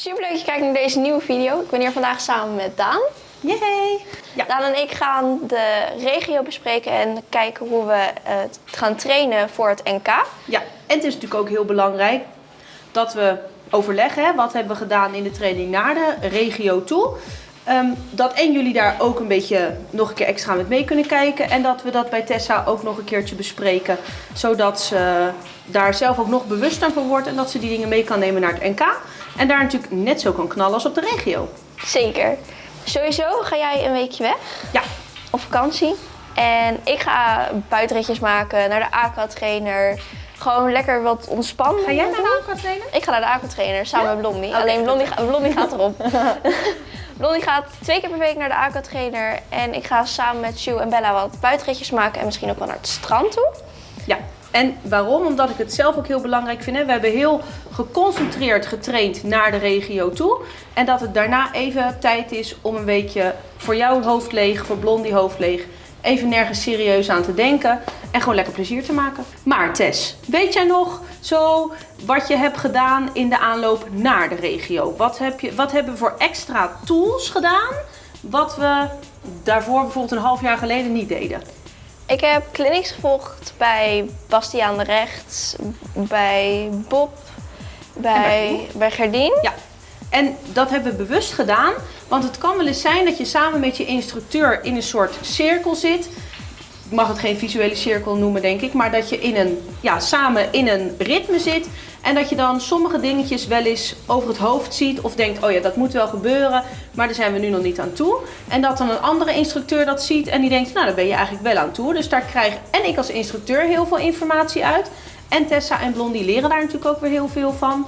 Super leuk dat je kijkt naar deze nieuwe video. Ik ben hier vandaag samen met Daan. Yay! Ja. Daan en ik gaan de regio bespreken en kijken hoe we het gaan trainen voor het NK. ja, en het is natuurlijk ook heel belangrijk dat we overleggen. Hè, wat hebben we gedaan in de training naar de regio toe. Ehm, dat en jullie daar ook een beetje nog een keer extra met mee kunnen kijken. En dat we dat bij Tessa ook nog een keertje bespreken. Zodat ze daar zelf ook nog bewuster van wordt. En dat ze die dingen mee kan nemen naar het NK. En daar natuurlijk net zo kan knallen als op de regio. Zeker. Sowieso ga jij een weekje weg Ja, op vakantie. En ik ga buitenritjes maken naar de aqua-trainer. Gewoon lekker wat ontspannen. ga jij naar de aqua trainen? Ik ga naar de aquatrainer samen Ja? met Blondie. Alleen. Blondie, ga- Blondie gaat erop. Blondie gaat twee keer per week naar de aquatrainer. En ik ga samen met Sue en Bella wat buitenritjes maken. En misschien ook wel naar het strand toe. En waarom? Omdat ik het zelf ook heel belangrijk vind. Hè? We hebben heel geconcentreerd getraind naar de regio toe. En dat het daarna even tijd is om een weekje voor jouw hoofd leeg, voor Blondie hoofd leeg. Even nergens serieus aan te denken en gewoon lekker plezier te maken. Maar Tess, weet jij nog zo wat je hebt gedaan in de aanloop naar de regio? Wat, heb je, wat hebben we voor extra tools gedaan wat we daarvoor bijvoorbeeld een half jaar geleden niet deden? Ik heb clinics gevolgd bij Bastiaan de Recht, bij Bob, bij, bij Gerdien. Ja, en dat hebben we bewust gedaan. Want het kan wel eens zijn dat je samen met je instructeur in een soort cirkel zit. Ik mag het geen visuele cirkel noemen, denk ik. Maar dat je in een, ja, samen in een ritme zit. En dat je dan sommige dingetjes wel eens over het hoofd ziet. Of denkt, oh ja, dat moet wel gebeuren. Maar daar zijn we nu nog niet aan toe. En dat dan een andere instructeur dat ziet. En die denkt, nou, daar ben je eigenlijk wel aan toe. Dus daar krijg en ik als instructeur heel veel informatie uit. En Tessa en Blondie leren daar natuurlijk ook weer heel veel van.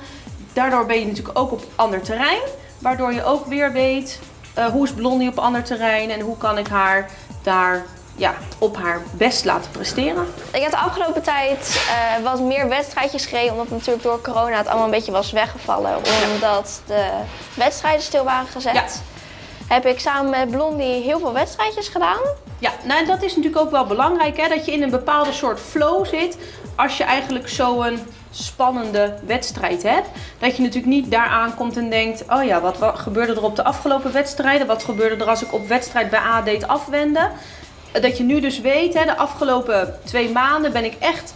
Daardoor ben je natuurlijk ook op ander terrein. Waardoor je ook weer weet eh, hoe is Blondie op ander terrein en hoe kan ik haar daar ja, op haar best laten presteren. Ik heb de afgelopen tijd eh, wat meer wedstrijdjes gereden. Omdat natuurlijk door corona het allemaal een beetje was weggevallen. Omdat de wedstrijden stil waren gezet. Ja. Heb ik samen met Blondie heel veel wedstrijdjes gedaan. Ja, nou dat is natuurlijk ook wel belangrijk hè, dat je in een bepaalde soort flow zit. Als je eigenlijk zo'n spannende wedstrijd hebt. Dat je natuurlijk niet daar aankomt en denkt, oh ja, wat, wat gebeurde er op de afgelopen wedstrijden? Wat gebeurde er als ik op wedstrijd bij A deed afwenden? Dat je nu dus weet, hè, de afgelopen twee maanden ben ik echt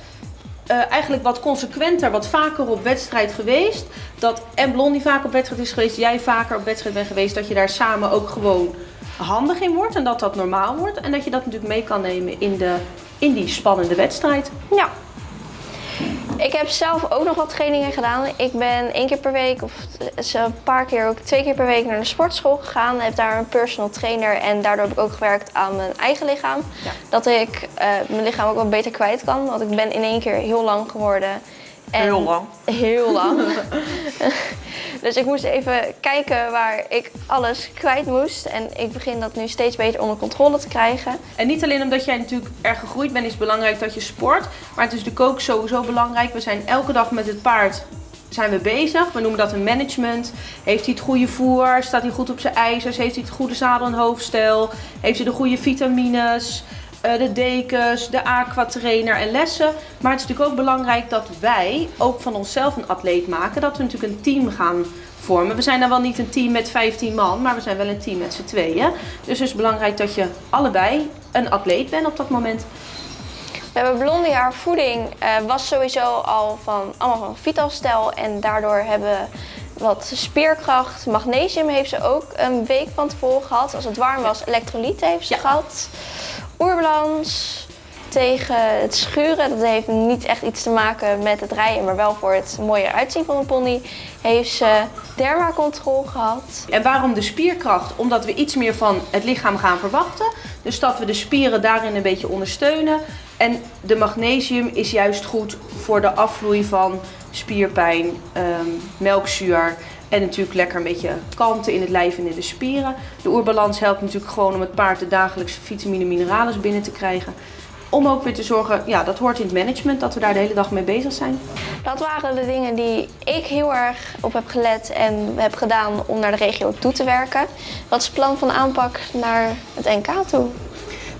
eh, eigenlijk wat consequenter, wat vaker op wedstrijd geweest. Dat en Blondie vaak op wedstrijd is geweest, jij vaker op wedstrijd bent geweest. Dat je daar samen ook gewoon handig in wordt en dat dat normaal wordt. En dat je dat natuurlijk mee kan nemen in, de, in die spannende wedstrijd. Ja. Ik heb zelf ook nog wat trainingen gedaan. Ik ben één keer per week, of een paar keer ook twee keer per week naar de sportschool gegaan. Heb daar een personal trainer en daardoor heb ik ook gewerkt aan mijn eigen lichaam. Ja. Dat ik eh, mijn lichaam ook wat beter kwijt kan. Want ik ben in één keer heel lang geworden. En Heel lang. Heel lang. dus ik moest even kijken waar ik alles kwijt moest. En ik begin dat nu steeds beter onder controle te krijgen. En niet alleen omdat jij natuurlijk erg gegroeid bent, is het belangrijk dat je sport. Maar het is natuurlijk ook sowieso belangrijk. We zijn elke dag met het paard zijn we bezig. We noemen dat een management. Heeft hij het goede voer? Staat hij goed op zijn ijzers? Heeft hij het goede zadel- en hoofdstel? Heeft hij de goede vitamines? Eh, de dekens, de aquatrainer en lessen. Maar het is natuurlijk ook belangrijk dat wij ook van onszelf een atleet maken. Dat we natuurlijk een team gaan vormen. We zijn dan wel niet een team met 15 man, maar we zijn wel een team met z'n tweeën. Dus het is belangrijk dat je allebei een atleet bent op dat moment. We hebben Blondie, haar voeding eh, was sowieso al van, allemaal van Vitalstel. En daardoor hebben we wat spierkracht. Magnesium heeft ze ook een week van tevoren gehad. Als het warm was, elektrolyten heeft ze Ja. gehad. Oerbalans tegen het schuren. Dat heeft niet echt iets te maken met het rijden, maar wel voor het mooier uitzien van een pony. Heeft ze dermacontrole gehad. En waarom de spierkracht? Omdat we iets meer van het lichaam gaan verwachten. Dus dat we de spieren daarin een beetje ondersteunen. En de magnesium is juist goed voor de afvloei van spierpijn, ehm, melkzuur. En natuurlijk lekker een beetje kalmte in het lijf en in de spieren. De oerbalans helpt natuurlijk gewoon om het paard de dagelijkse vitamine en mineralen binnen te krijgen. Om ook weer te zorgen, ja, dat hoort in het management, dat we daar de hele dag mee bezig zijn. Dat waren de dingen die ik heel erg op heb gelet en heb gedaan om naar de regio toe te werken. Wat is het plan van aanpak naar het NK toe?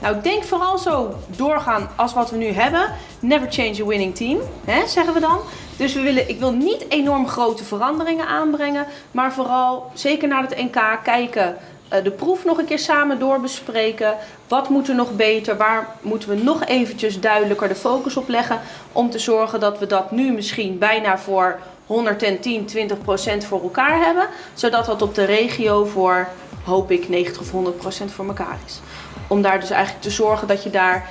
Nou, ik denk vooral zo doorgaan als wat we nu hebben. Never change a winning team, hè, zeggen we dan. Dus we willen, ik wil niet enorm grote veranderingen aanbrengen, maar vooral zeker naar het NK kijken. eh, de proef nog een keer samen doorbespreken. Wat moet er nog beter? Waar moeten we nog eventjes duidelijker de focus op leggen? Om te zorgen dat we dat nu misschien bijna voor 110, 20 procent voor elkaar hebben. Zodat dat op de regio voor, hoop ik, 90 of 100 procent voor elkaar is. Om daar dus eigenlijk te zorgen dat je daar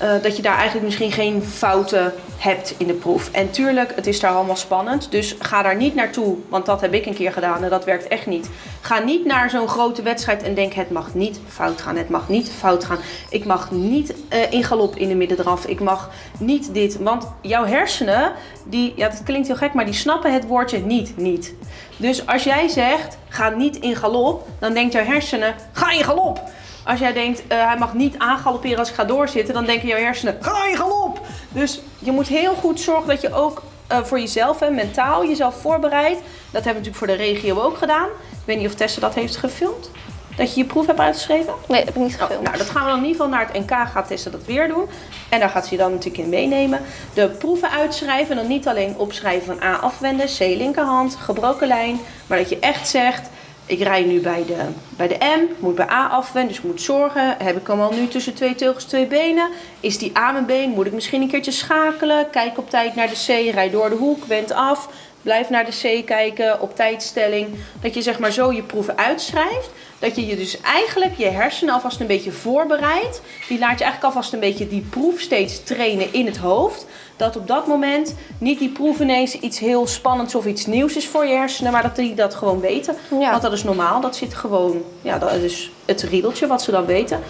eh, dat je daar eigenlijk misschien geen fouten hebt in de proef. En tuurlijk, het is daar allemaal spannend. Dus ga daar niet naartoe, want dat heb ik een keer gedaan en dat werkt echt niet. Ga niet naar zo'n grote wedstrijd en denk het mag niet fout gaan. Het mag niet fout gaan. Ik mag niet eh, in galop in de middendraf. Ik mag niet dit. Want jouw hersenen, die, ja, dat klinkt heel gek, maar die snappen het woordje niet, niet. Dus als jij zegt, ga niet in galop, dan denkt jouw hersenen, ga in galop. Als jij denkt, eh, hij mag niet aangalopperen als ik ga doorzitten, dan denken jouw hersenen, ga je galop! Dus je moet heel goed zorgen dat je ook eh, voor jezelf en mentaal jezelf voorbereidt. Dat hebben we natuurlijk voor de regio ook gedaan. Ik weet niet of Tessa dat heeft gefilmd. Dat je je proef hebt uitgeschreven. Nee, dat heb ik niet Oh, gefilmd. nou, dat gaan we dan in ieder geval naar het NK gaat Tessa dat weer doen. En daar gaat ze je dan natuurlijk in meenemen. De proeven uitschrijven. En dan niet alleen opschrijven van A afwenden, C linkerhand, gebroken lijn. Maar dat je echt zegt, ik rij nu bij de, bij de M, moet bij A afwenden. Dus moet zorgen, heb ik hem al nu tussen twee teugels, twee benen? Is die A mijn been? Moet ik misschien een keertje schakelen? Kijk op tijd naar de C, rij door de hoek, wend af. Blijf naar de C kijken, op tijdstelling. Dat je zeg maar zo je proeven uitschrijft. Dat je je dus eigenlijk je hersenen alvast een beetje voorbereidt. Die laat je eigenlijk alvast een beetje die proef steeds trainen in het hoofd. Dat op dat moment niet die proef ineens iets heel spannends of iets nieuws is voor je hersenen. Maar dat die dat gewoon weten. Ja. Want dat is normaal. Dat zit gewoon, ja dat is het riedeltje wat ze dan weten.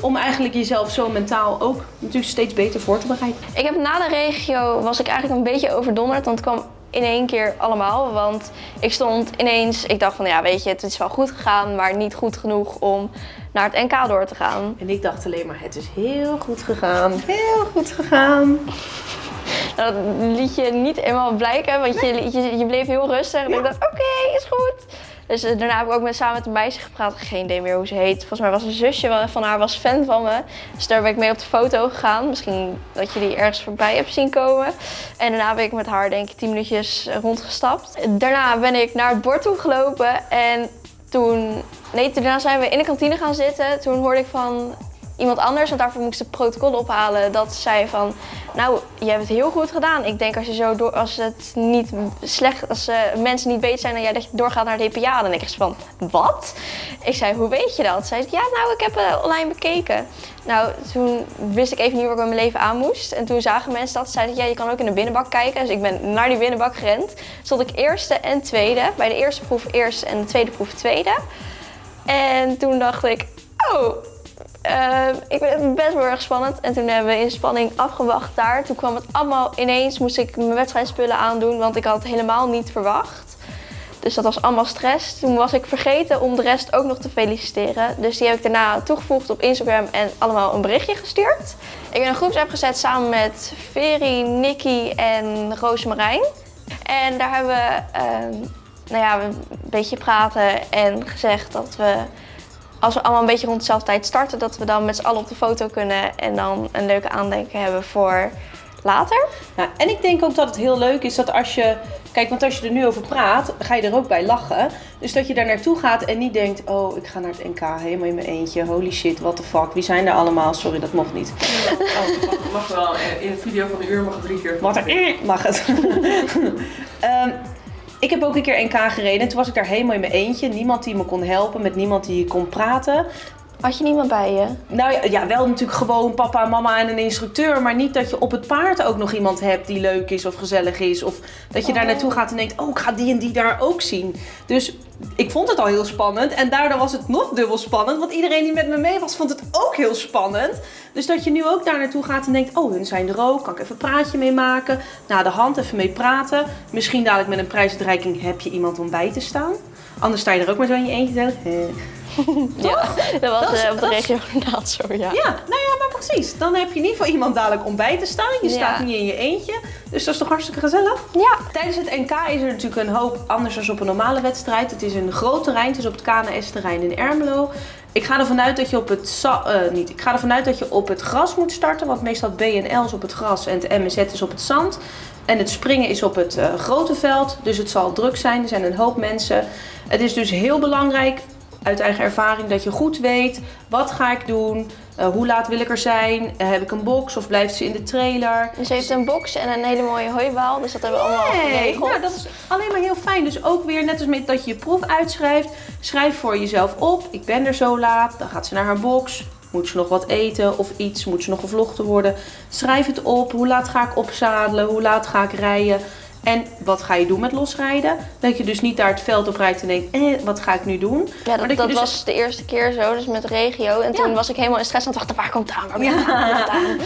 Om eigenlijk jezelf zo mentaal ook natuurlijk steeds beter voor te bereiden. Ik heb na de regio was ik eigenlijk een beetje overdonderd, want het kwam in één keer allemaal. Want ik stond ineens, ik dacht van ja weet je, het is wel goed gegaan, maar niet goed genoeg om naar het NK door te gaan. En ik dacht alleen maar, het is heel goed gegaan. Heel goed gegaan. Dat liet je niet eenmaal blijken, want je, je, je bleef heel rustig. En ik dacht, oké, is goed. Dus eh, daarna heb ik ook met, samen met een meisje gepraat. Geen idee meer hoe ze heet. Volgens mij was een zusje van haar was fan van me. Dus daar ben ik mee op de foto gegaan. Misschien dat je die ergens voorbij hebt zien komen. En daarna ben ik met haar denk ik 10 minuutjes rondgestapt. Daarna ben ik naar het bord toe gelopen. En toen... Nee, daarna zijn we in de kantine gaan zitten. Toen hoorde ik van iemand anders, want daarvoor moest ik het protocol ophalen, dat zei van, nou, je hebt het heel goed gedaan. Ik denk als je zo door, als het niet slecht, als eh, mensen niet beter zijn dan jij, dat je doorgaat naar de DPA, dan ik van, wat? Ik zei, hoe weet je dat? Zei ze, ja, nou, ik heb het online bekeken. Nou, toen wist ik even niet waar ik met mijn leven aan moest. En toen zagen mensen dat, zeiden ja, je kan ook in de binnenbak kijken. Dus ik ben naar die binnenbak gerend. Stond ik eerste en tweede. Bij de eerste proef eerste en de tweede proef tweede. En toen dacht ik, oh, eh, ik het best wel erg spannend. En toen hebben we in spanning afgewacht daar. Toen kwam het allemaal ineens, moest ik mijn wedstrijdspullen aandoen, want ik had het helemaal niet verwacht. Dus dat was allemaal stress. Toen was ik vergeten om de rest ook nog te feliciteren. Dus die heb ik daarna toegevoegd op Instagram en allemaal een berichtje gestuurd. Ik ben een groepsapp gezet samen met Veri, Nicky en Roosmarijn. En daar hebben we ehm, nou ja, een beetje praten en gezegd dat we als we allemaal een beetje rond dezelfde tijd starten, dat we dan met z'n allen op de foto kunnen en dan een leuke aandenken hebben voor later. Nou, en ik denk ook dat het heel leuk is dat als je... Kijk, want als je er nu over praat, ga je er ook bij lachen. Dus dat je daar naartoe gaat en niet denkt... Oh, ik ga naar het NK helemaal in mijn eentje. Holy shit, what the fuck. Wie zijn er allemaal? Sorry, dat mocht niet. Oh, mag, mag wel. eh, In een video van een uur mag het drie keer. Wat er mag het. Ehm, ik heb ook een keer NK gereden. En toen was ik daar helemaal in mijn eentje. Niemand die me kon helpen, met niemand die kon praten. Had je niemand bij je? Nou ja, ja, wel natuurlijk gewoon papa, mama en een instructeur. Maar niet dat je op het paard ook nog iemand hebt die leuk is of gezellig is. Of dat je daar naartoe gaat en denkt, oh, ik ga die en die daar ook zien. Dus ik vond het al heel spannend. En daardoor was het nog dubbel spannend. Want iedereen die met me mee was, vond het ook heel spannend. Dus dat je nu ook daar naartoe gaat en denkt, oh, hun zijn er ook. Kan ik even een praatje mee maken? Na de hand even mee praten. Misschien dadelijk met een prijsuitreiking heb je iemand om bij te staan. Anders sta je er ook maar zo in je eentje. zeggen, eh. Ja, dat was Dat is- eh, op de regio inderdaad zo, ja. Ja, nou ja, maar precies. Dan heb je in ieder geval iemand dadelijk om bij te staan. Je Ja. staat niet in je eentje. Dus dat is toch hartstikke gezellig? Ja. Tijdens het NK is er natuurlijk een hoop anders dan op een normale wedstrijd. Het is een groot terrein. Het is op het KNS-terrein in Ermelo. Ik ga ervan uit dat je op het eh, niet. Ik ga ervan uit dat je op het gras moet starten, want meestal is op het gras en het MZ is op het zand. En het springen is op het eh, grote veld, dus het zal druk zijn. Er zijn een hoop mensen. Het is dus heel belangrijk, uit eigen ervaring, dat je goed weet wat ga ik doen, uh, hoe laat wil ik er zijn, uh, heb ik een box of blijft ze in de trailer. Dus ze heeft een box en een hele mooie hooibaal, dus dat hebben we allemaal Nee, geregeld. nou, dat is alleen maar heel fijn. Dus ook weer, net als met dat je je proef uitschrijft, schrijf voor jezelf op. Ik ben er zo laat, dan gaat ze naar haar box. Moet ze nog wat eten of iets? Moet ze nog gevlochten worden? Schrijf het op. Hoe laat ga ik opzadelen? Hoe laat ga ik rijden? En wat ga je doen met losrijden? Dat je dus niet daar het veld op rijdt en denkt, eh, wat ga ik nu doen? Ja, dat, dus- was de eerste keer zo, dus met regio. En toen was ik helemaal in stress het wachten, waar komt het aan? Waar komt het aan? Aan?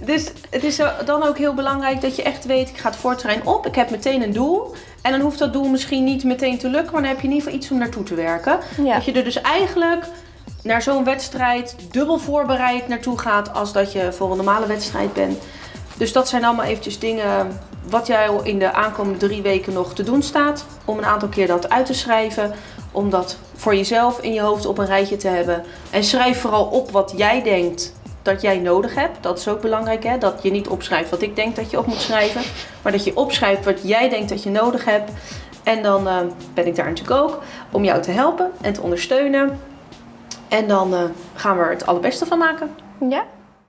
Dus het is dan ook heel belangrijk dat je echt weet, ik ga het voortrein op. Ik heb meteen een doel. En dan hoeft dat doel misschien niet meteen te lukken, maar dan heb je in ieder geval iets om naartoe te werken. Ja. Dat je er dus eigenlijk naar zo'n wedstrijd dubbel voorbereid naartoe gaat als dat je voor een normale wedstrijd bent. Dus dat zijn allemaal eventjes dingen wat jij in de aankomende drie weken nog te doen staat. Om een aantal keer dat uit te schrijven. Om dat voor jezelf in je hoofd op een rijtje te hebben. En schrijf vooral op wat jij denkt dat jij nodig hebt. Dat is ook belangrijk, hè? dat je niet opschrijft wat ik denk dat je op moet schrijven. Maar dat je opschrijft wat jij denkt dat je nodig hebt. En dan eh, ben ik daar natuurlijk ook om jou te helpen en te ondersteunen. En dan eh, gaan we er het allerbeste van maken. Ja,